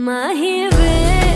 My hero